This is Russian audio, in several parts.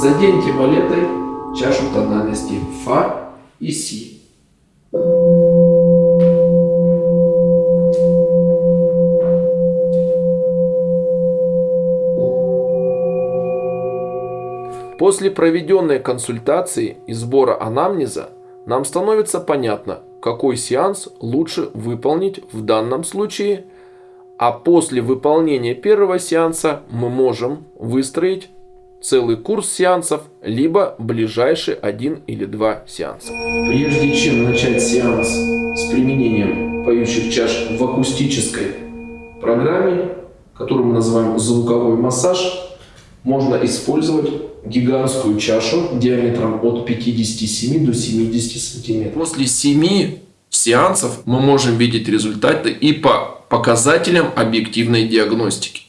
Заденьте балетой чашу тональности фа и си. После проведенной консультации и сбора анамнеза нам становится понятно, какой сеанс лучше выполнить в данном случае, а после выполнения первого сеанса мы можем выстроить целый курс сеансов, либо ближайший один или два сеанса. Прежде чем начать сеанс с применением поющих чаш в акустической программе, которую мы называем звуковой массаж, можно использовать гигантскую чашу диаметром от 57 до 70 сантиметров. После 7 сеансов мы можем видеть результаты и по показателям объективной диагностики.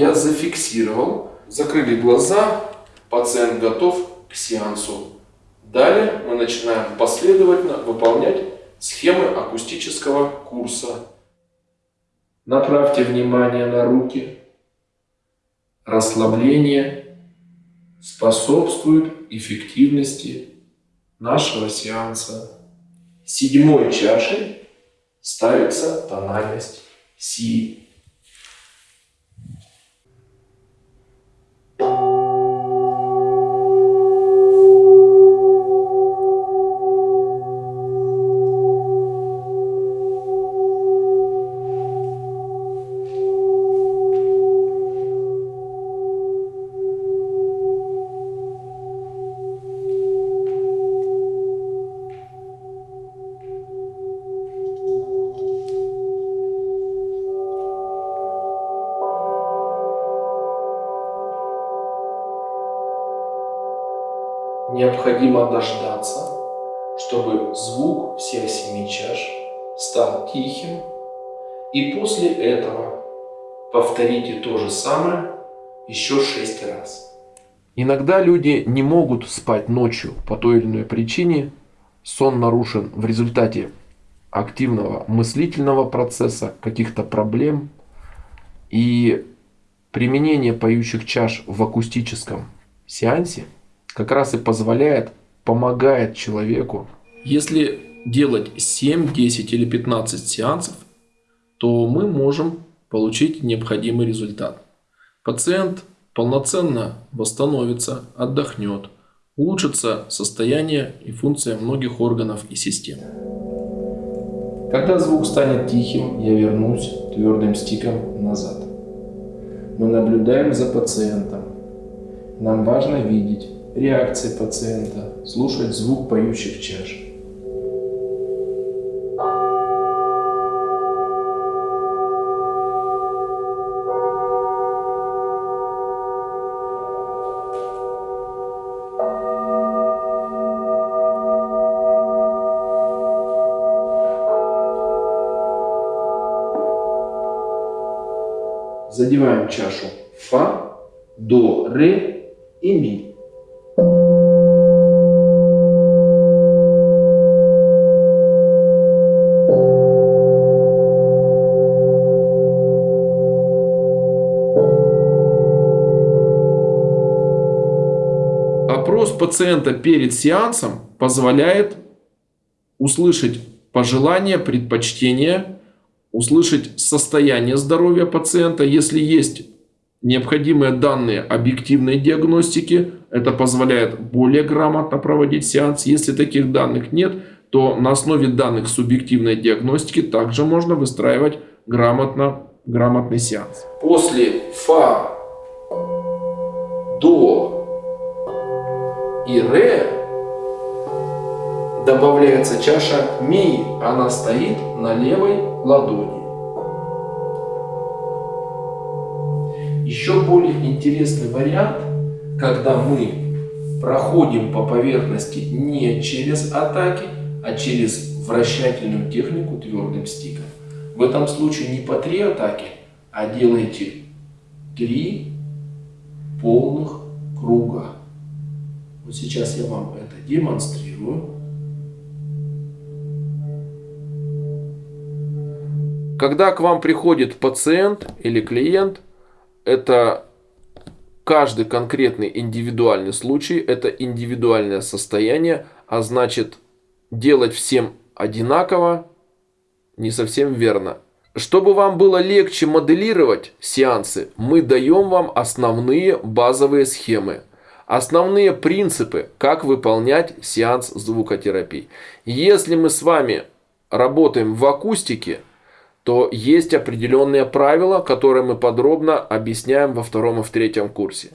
Я зафиксировал, закрыли глаза, пациент готов к сеансу. Далее мы начинаем последовательно выполнять схемы акустического курса. Направьте внимание на руки. Расслабление способствует эффективности нашего сеанса. Седьмой чашей ставится тональность Си. Необходимо дождаться, чтобы звук всех семи чаш стал тихим, и после этого повторите то же самое еще шесть раз. Иногда люди не могут спать ночью по той или иной причине. Сон нарушен в результате активного мыслительного процесса, каких-то проблем. И применение поющих чаш в акустическом сеансе – как раз и позволяет, помогает человеку. Если делать 7, 10 или 15 сеансов, то мы можем получить необходимый результат. Пациент полноценно восстановится, отдохнет, улучшится состояние и функция многих органов и систем. Когда звук станет тихим, я вернусь твердым стиком назад. Мы наблюдаем за пациентом. Нам важно видеть, реакции пациента, слушать звук поющих чаш. Задеваем чашу фа, до, ре и ми. Опрос пациента перед сеансом позволяет услышать пожелания, предпочтения, услышать состояние здоровья пациента. Если есть необходимые данные объективной диагностики, это позволяет более грамотно проводить сеанс. Если таких данных нет, то на основе данных субъективной диагностики также можно выстраивать грамотно, грамотный сеанс. После ФА до и ре добавляется чаша ми, она стоит на левой ладони. Интересный вариант, когда мы проходим по поверхности не через атаки, а через вращательную технику твердым стиком. В этом случае не по три атаки, а делаете три полных круга. Вот сейчас я вам это демонстрирую. Когда к вам приходит пациент или клиент, это каждый конкретный индивидуальный случай, это индивидуальное состояние, а значит делать всем одинаково не совсем верно. Чтобы вам было легче моделировать сеансы, мы даем вам основные базовые схемы. Основные принципы, как выполнять сеанс звукотерапии. Если мы с вами работаем в акустике, то есть определенные правила, которые мы подробно объясняем во втором и в третьем курсе.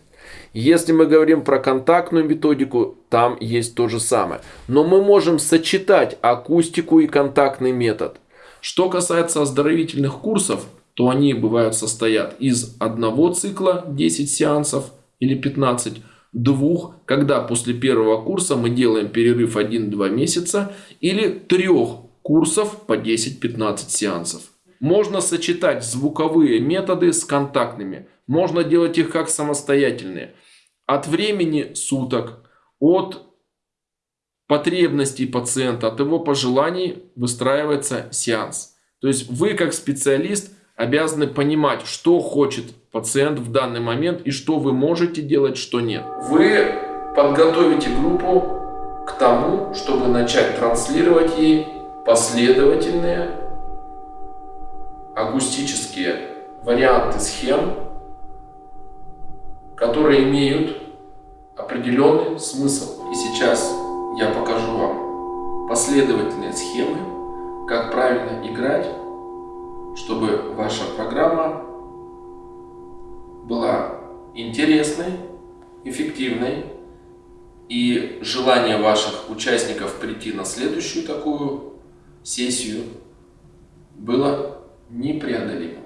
Если мы говорим про контактную методику, там есть то же самое. Но мы можем сочетать акустику и контактный метод. Что касается оздоровительных курсов, то они бывают состоят из одного цикла 10 сеансов или 15, двух, когда после первого курса мы делаем перерыв 1-2 месяца, или трех курсов по 10-15 сеансов. Можно сочетать звуковые методы с контактными. Можно делать их как самостоятельные. От времени суток, от потребностей пациента, от его пожеланий выстраивается сеанс. То есть вы как специалист обязаны понимать, что хочет пациент в данный момент и что вы можете делать, что нет. Вы подготовите группу к тому, чтобы начать транслировать ей последовательные акустические варианты схем, которые имеют определенный смысл. И сейчас я покажу вам последовательные схемы, как правильно играть, чтобы ваша программа была интересной, эффективной, и желание ваших участников прийти на следующую такую сессию было непреодолимо.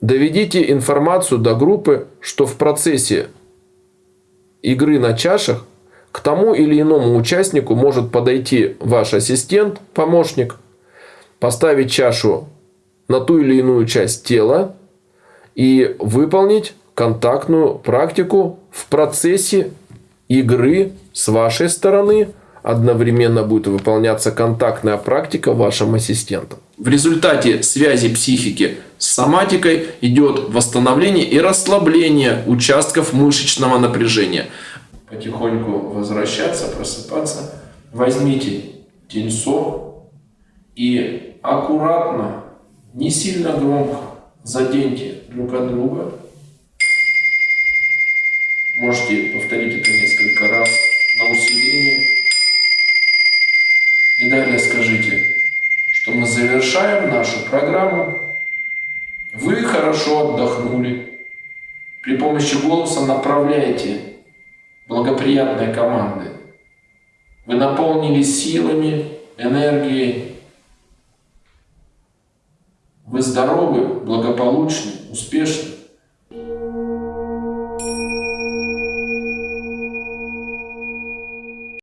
Доведите информацию до группы, что в процессе игры на чашах к тому или иному участнику может подойти ваш ассистент, помощник, поставить чашу на ту или иную часть тела и выполнить контактную практику в процессе игры с вашей стороны одновременно будет выполняться контактная практика вашим ассистентом. В результате связи психики с соматикой идет восстановление и расслабление участков мышечного напряжения. Потихоньку возвращаться, просыпаться. Возьмите тельцо и аккуратно, не сильно громко заденьте друг от друга. Можете повторить это несколько раз на усиление. И далее скажите, что мы завершаем нашу программу. Вы хорошо отдохнули. При помощи голоса направляете благоприятные команды. Вы наполнились силами, энергией. Вы здоровы, благополучны, успешны.